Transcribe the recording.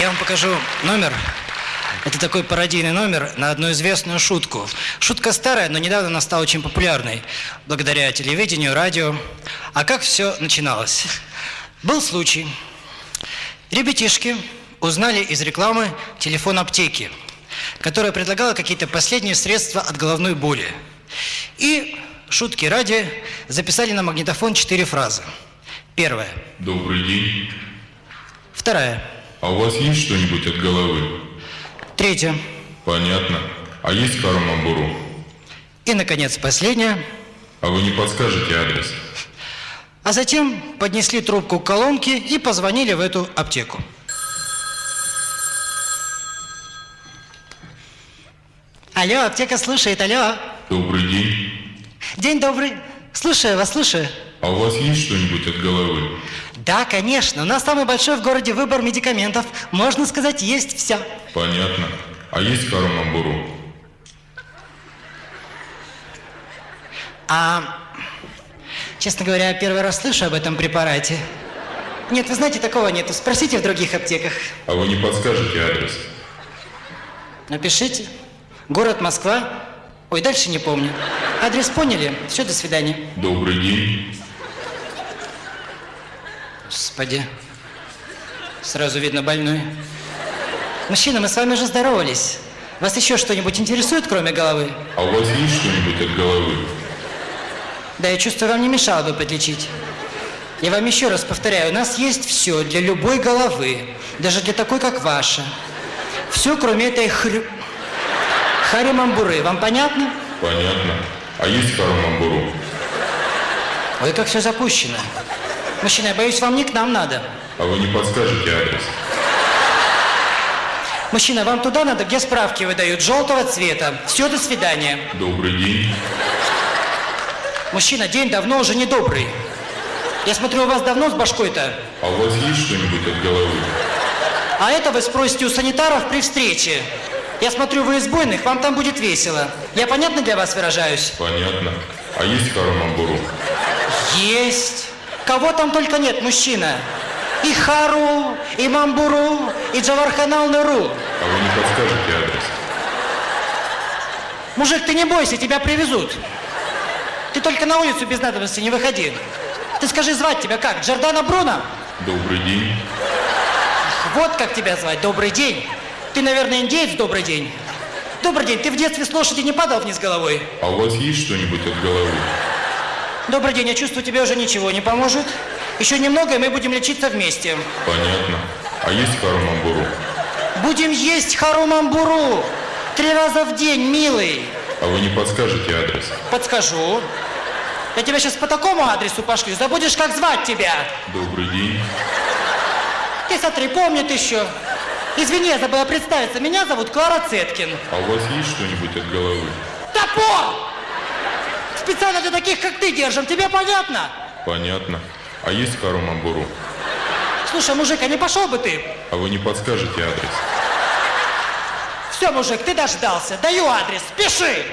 Я вам покажу номер. Это такой пародийный номер на одну известную шутку. Шутка старая, но недавно она стала очень популярной. Благодаря телевидению, радио. А как все начиналось? Был случай. Ребятишки узнали из рекламы телефон аптеки, которая предлагала какие-то последние средства от головной боли. И шутки ради записали на магнитофон четыре фразы. Первая. Добрый день. Вторая. А у вас есть что-нибудь от головы? Третья. Понятно. А есть Карамамбуру? И, наконец, последняя. А вы не подскажете адрес? А затем поднесли трубку к колонке и позвонили в эту аптеку. Алло, аптека слушает, алло. Добрый день. День добрый. Слушаю вас, слушаю. А у вас есть что-нибудь от головы? Да, конечно. У нас самый большой в городе выбор медикаментов. Можно сказать, есть все. Понятно. А есть Карамамбуру? А, честно говоря, я первый раз слышу об этом препарате. Нет, вы знаете, такого нету. Спросите в других аптеках. А вы не подскажете адрес? Напишите. Город Москва. Ой, дальше не помню. Адрес поняли? Все, до свидания. Добрый день. Господи. Сразу видно больной. Мужчина, мы с вами уже здоровались. Вас еще что-нибудь интересует, кроме головы? А у вас есть что-нибудь от головы? Да, я чувствую, вам не мешало бы подлечить. Я вам еще раз повторяю, у нас есть все для любой головы, даже для такой, как ваша. Все, кроме этой хрю... харимамбуры. Вам понятно? Понятно. А есть Карамамбуру? Ой, как все запущено. Мужчина, я боюсь, вам не к нам надо. А вы не подскажете адрес? Мужчина, вам туда надо, где справки выдают, желтого цвета. Все, до свидания. Добрый день. Мужчина, день давно уже не добрый. Я смотрю, у вас давно с башкой-то. А у вас есть что-нибудь от головы? А это вы спросите у санитаров при встрече. Я смотрю, вы из буйных, вам там будет весело. Я понятно для вас выражаюсь? Понятно. А есть Карамамбуру? Есть. Кого там только нет, мужчина. И Хару, и Мамбуру, и Джаварханал Неру. А вы не подскажете адрес? Мужик, ты не бойся, тебя привезут. Ты только на улицу без надобности не выходи. Ты скажи, звать тебя как? Джордана Бруно? Добрый день. Вот как тебя звать. Добрый день. Ты, наверное, индеец, добрый день. Добрый день. Ты в детстве с лошади не падал вниз головой? А у вас есть что-нибудь от головы? Добрый день. Я чувствую, тебе уже ничего не поможет. Еще немного, и мы будем лечиться вместе. Понятно. А есть Карамамбуру? Будем есть харумамбуру. Три раза в день, милый. А вы не подскажете адрес? Подскажу. Я тебя сейчас по такому адресу пошлю. Забудешь, как звать тебя. Добрый день. Ты смотри, помнит еще. Извини, я забыла представиться. Меня зовут Клара Цеткин. А у вас есть что-нибудь от головы? Топор! Специально для таких, как ты, держим. Тебе понятно? Понятно. А есть Карамамбуру? Слушай, мужик, а не пошел бы ты? А вы не подскажете адрес? Все, мужик, ты дождался. Даю адрес. Пиши.